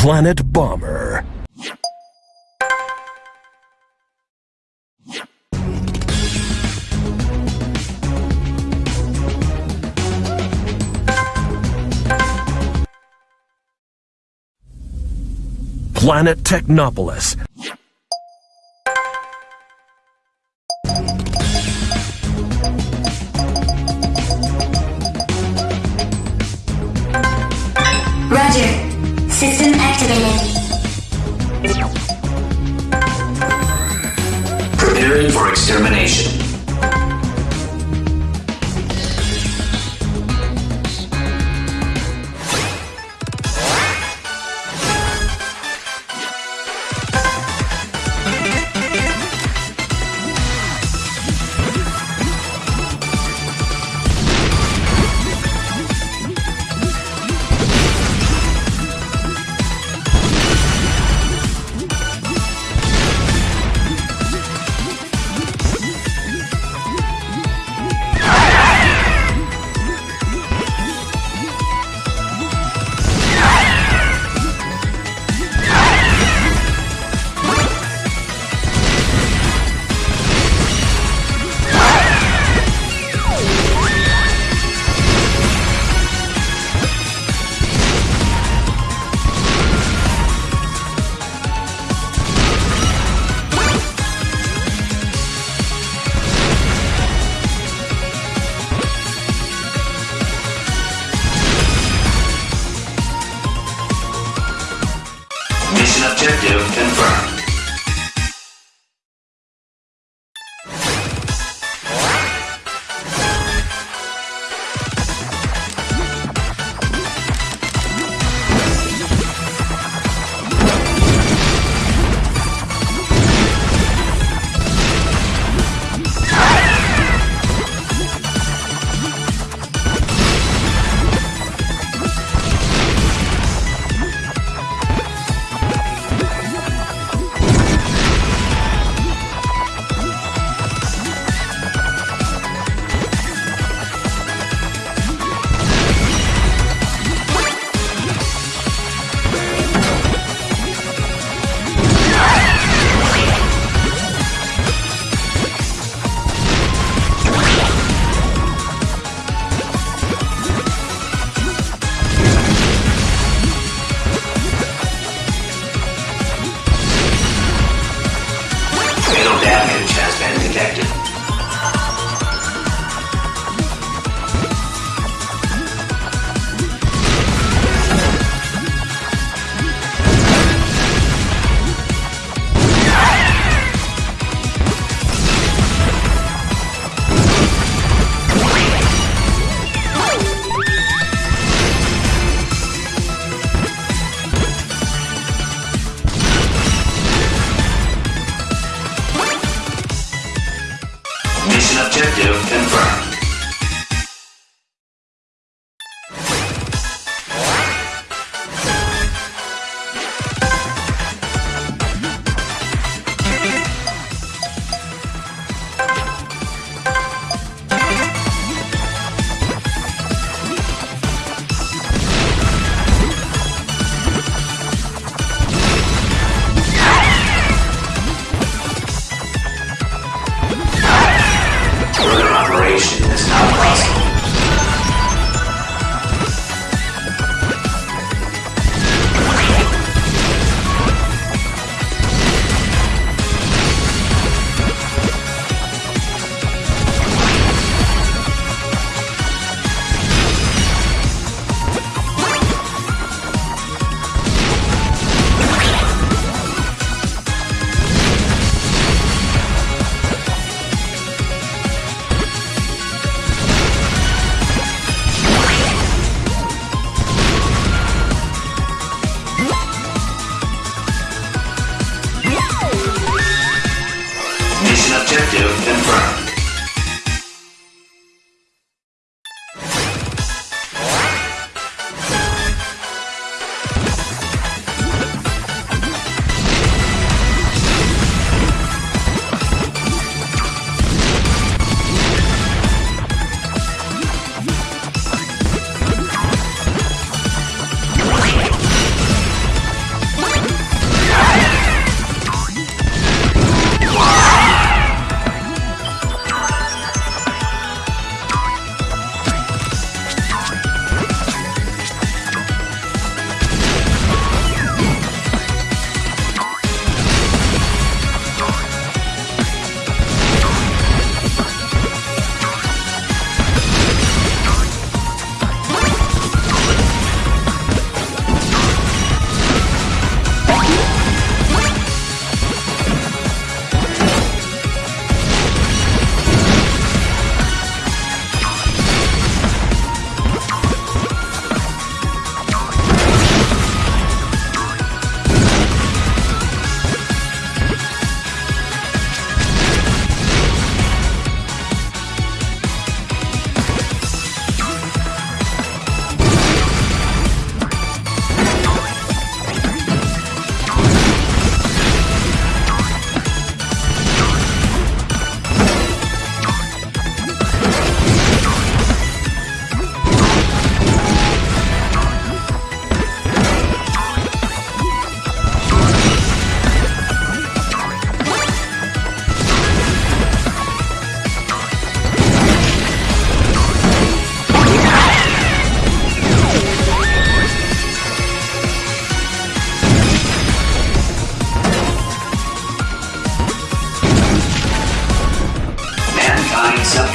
Planet Bomber. Planet Technopolis. Preparing for extermination. Confirmed. Fatal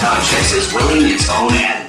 Context is willing its own end.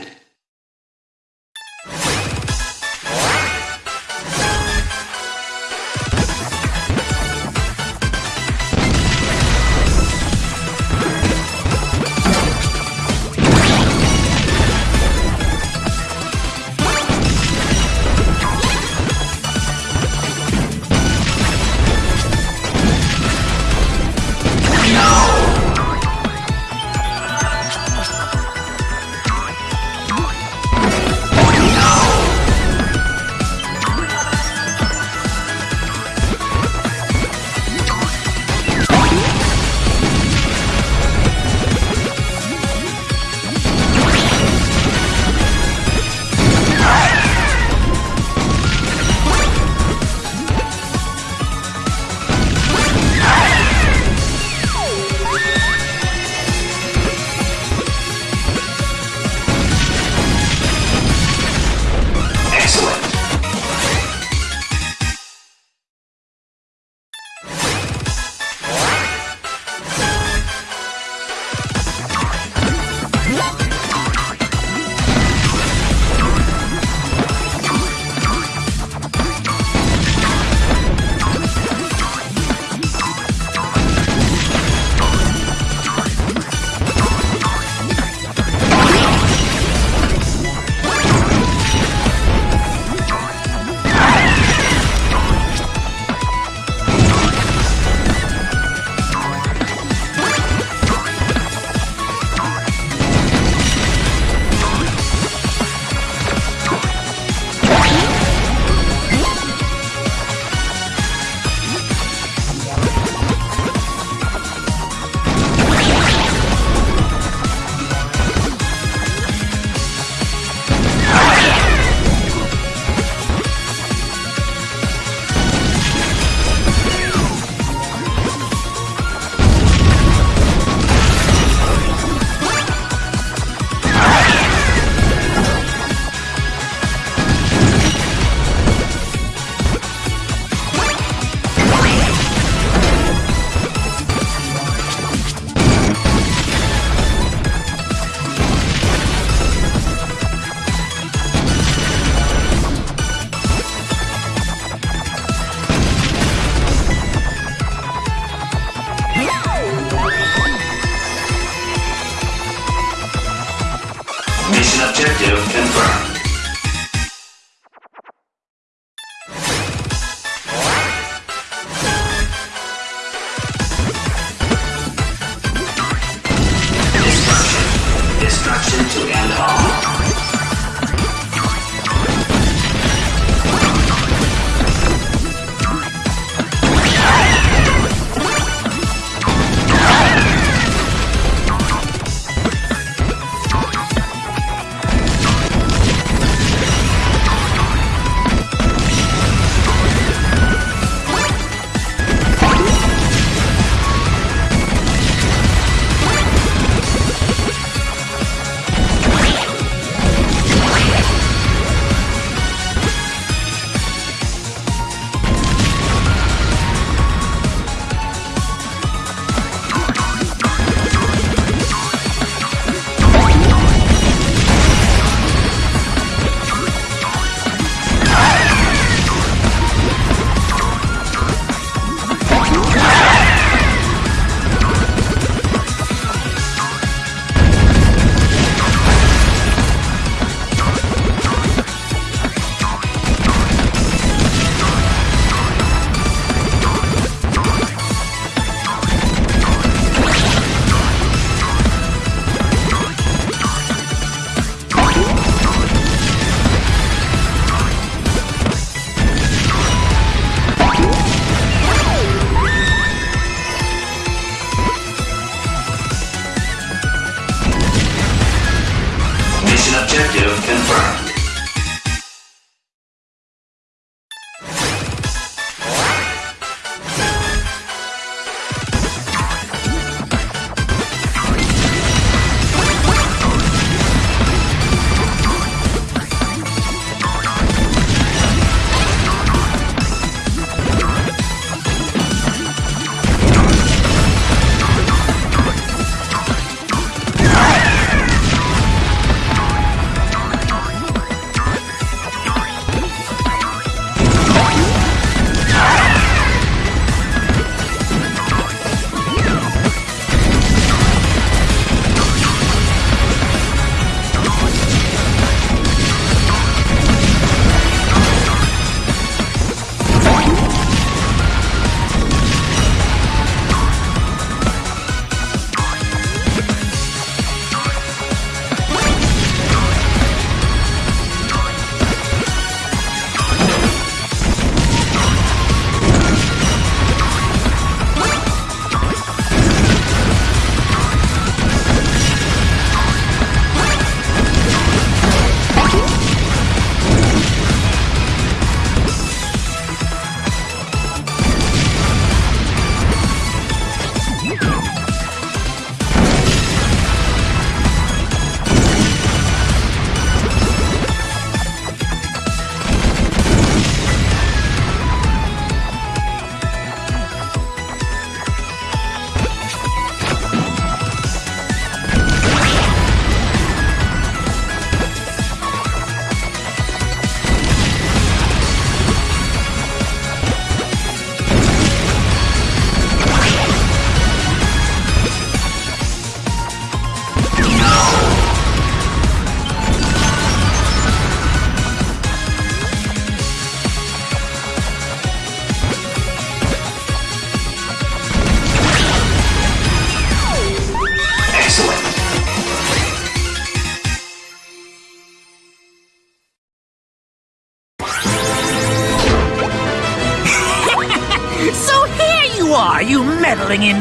Destruction to end all.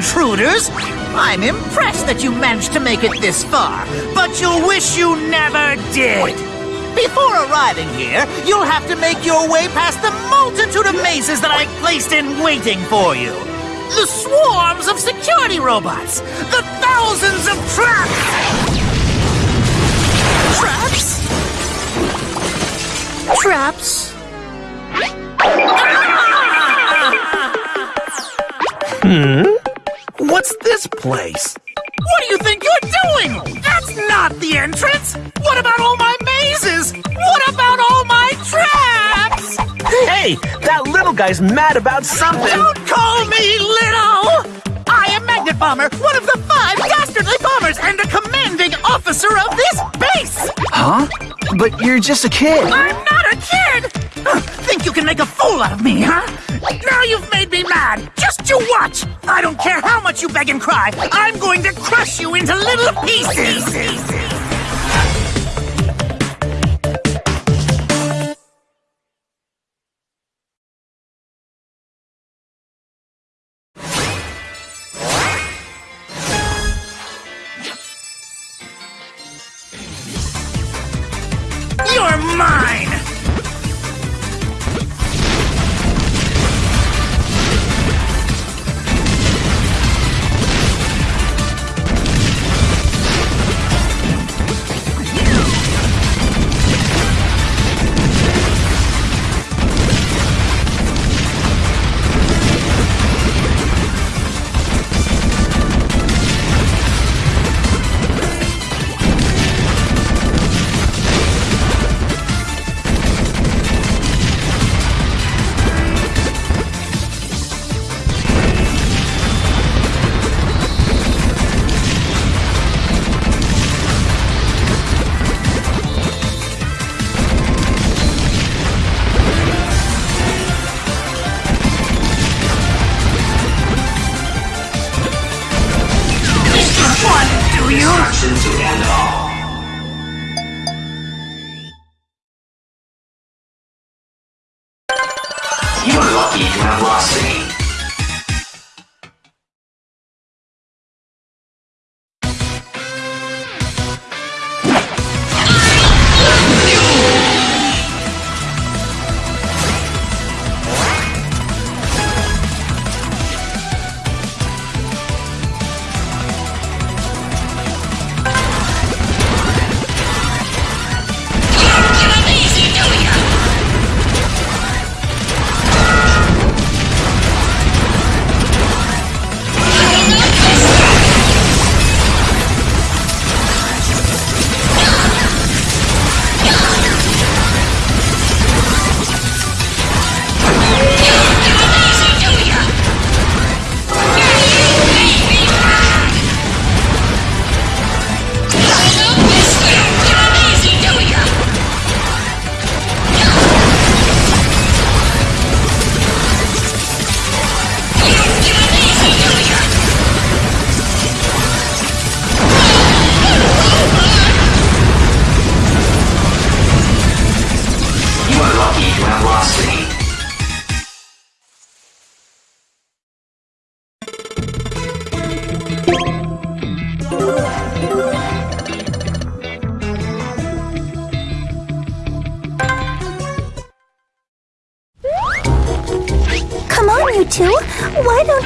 Intruders! I'm impressed that you managed to make it this far, but you'll wish you never did! Before arriving here, you'll have to make your way past the multitude of mazes that I placed in waiting for you. The swarms of security robots, the thousands of traps! Traps? Traps? Hmm? What's this place? What do you think you're doing? That's not the entrance! What about all my mazes? What about all my traps? Hey, that little guy's mad about something. Don't call me little! I am Magnet Bomber, one of the five dastardly bombers and a commanding officer of this base! Huh? But you're just a kid. I'm not a kid! Think you can make a fool out of me, huh? Now you've made me mad! Just you watch! I don't care how much you beg and cry, I'm going to crush you into little pieces! You're mine!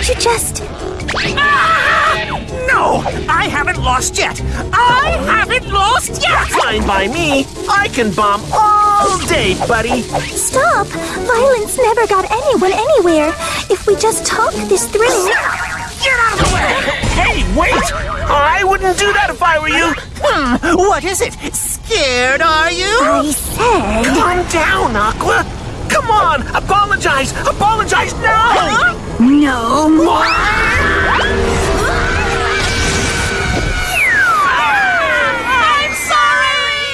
You just. Ah! No, I haven't lost yet. I haven't lost yet. Fine by me. I can bomb all day, buddy. Stop! Violence never got anyone anywhere. If we just talk this through. Get out of the way. Hey, wait! I wouldn't do that if I were you. Hmm, what is it? Scared, are you? I said. Calm down, Aqua. Come on, apologize. Apologize now. No more. I'm sorry.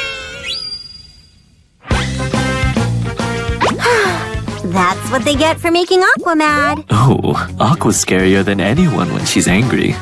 That's what they get for making Aqua mad. Oh, Aqua's scarier than anyone when she's angry.